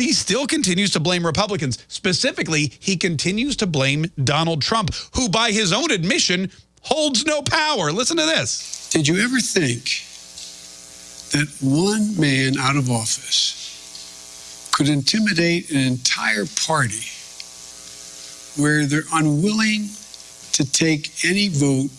he still continues to blame Republicans. Specifically, he continues to blame Donald Trump, who by his own admission holds no power. Listen to this. Did you ever think that one man out of office could intimidate an entire party where they're unwilling to take any vote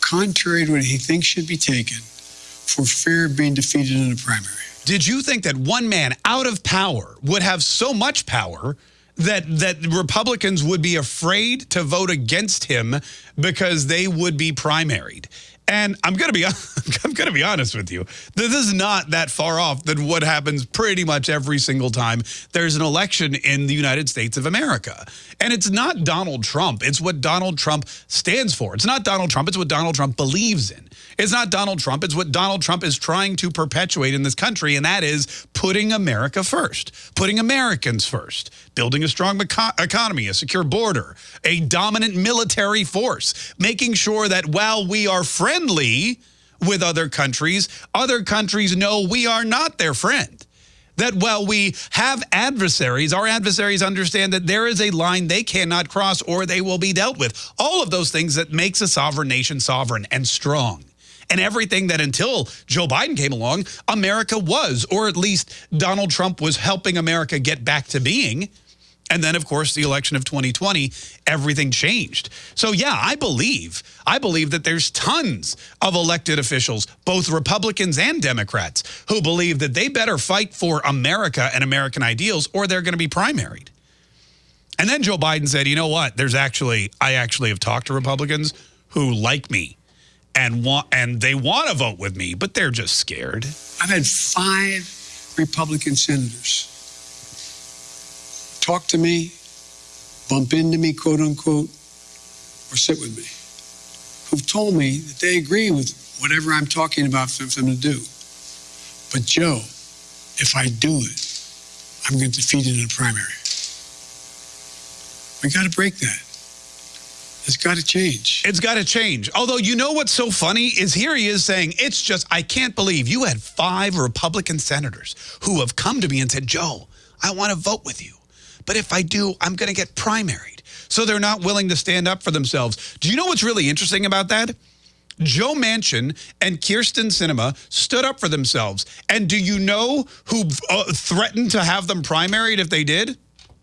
contrary to what he thinks should be taken for fear of being defeated in a primary. Did you think that one man out of power would have so much power that that Republicans would be afraid to vote against him because they would be primaried? And I'm going to be I'm to be honest with you. This is not that far off than what happens pretty much every single time there's an election in the United States of America. And it's not Donald Trump. It's what Donald Trump stands for. It's not Donald Trump. It's what Donald Trump believes in. It's not Donald Trump. It's what Donald Trump is trying to perpetuate in this country, and that is putting America first, putting Americans first, building a strong economy, a secure border, a dominant military force, making sure that while we are friendly with other countries, other countries know we are not their friend that while we have adversaries, our adversaries understand that there is a line they cannot cross or they will be dealt with. All of those things that makes a sovereign nation sovereign and strong and everything that until Joe Biden came along, America was, or at least Donald Trump was helping America get back to being. And then, of course, the election of 2020, everything changed. So, yeah, I believe, I believe that there's tons of elected officials, both Republicans and Democrats, who believe that they better fight for America and American ideals or they're going to be primaried. And then Joe Biden said, you know what, there's actually, I actually have talked to Republicans who like me and want and they want to vote with me, but they're just scared. I've had five Republican senators talk to me, bump into me, quote unquote, or sit with me, who've told me that they agree with whatever I'm talking about for them to do. But Joe, if I do it, I'm going to defeat it in a primary. We got to break that. It's got to change. It's got to change. Although, you know what's so funny is here he is saying, it's just, I can't believe you had five Republican senators who have come to me and said, Joe, I want to vote with you. But if I do, I'm going to get primaried. So they're not willing to stand up for themselves. Do you know what's really interesting about that? Joe Manchin and Kyrsten Sinema stood up for themselves. And do you know who uh, threatened to have them primaried if they did?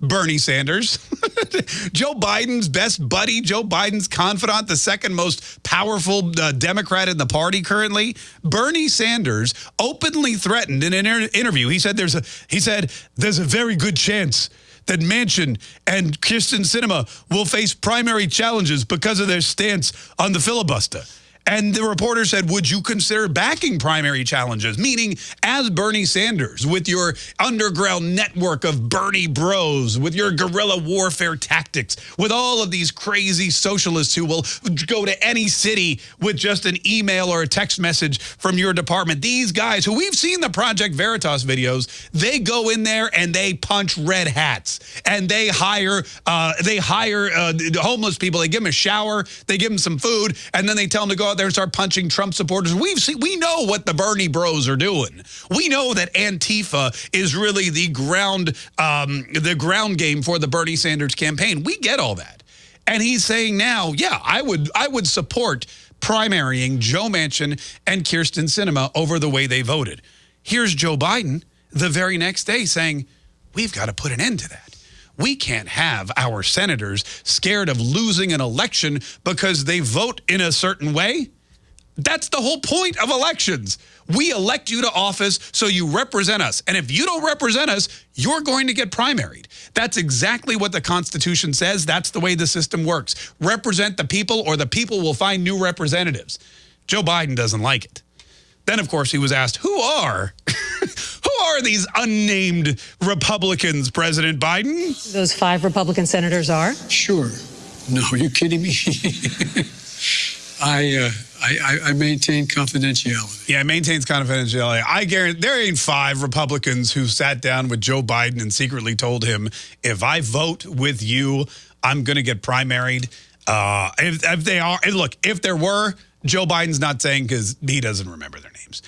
Bernie Sanders. Joe Biden's best buddy, Joe Biden's confidant, the second most powerful uh, Democrat in the party currently. Bernie Sanders openly threatened in an interview. He said there's a he said there's a very good chance that Manchin and Kyrsten Sinema will face primary challenges because of their stance on the filibuster. And the reporter said, would you consider backing primary challenges? Meaning, as Bernie Sanders, with your underground network of Bernie bros, with your guerrilla warfare tactics, with all of these crazy socialists who will go to any city with just an email or a text message from your department. These guys who we've seen the Project Veritas videos, they go in there and they punch red hats and they hire uh, they hire uh, homeless people. They give them a shower, they give them some food, and then they tell them to go there and start punching Trump supporters. We've seen, we know what the Bernie bros are doing. We know that Antifa is really the ground, um, the ground game for the Bernie Sanders campaign. We get all that. And he's saying now, yeah, I would, I would support primarying Joe Manchin and Kyrsten Sinema over the way they voted. Here's Joe Biden the very next day saying, we've got to put an end to that. We can't have our senators scared of losing an election because they vote in a certain way. That's the whole point of elections. We elect you to office so you represent us. And if you don't represent us, you're going to get primaried. That's exactly what the Constitution says. That's the way the system works. Represent the people or the people will find new representatives. Joe Biden doesn't like it. Then, of course, he was asked, who are are these unnamed Republicans, President Biden? Those five Republican senators are? Sure. No, are you kidding me? I, uh, I, I maintain confidentiality. Yeah, it maintains confidentiality. I guarantee there ain't five Republicans who sat down with Joe Biden and secretly told him, if I vote with you, I'm going to get primaried. Uh, if, if they are, look, if there were, Joe Biden's not saying because he doesn't remember their names.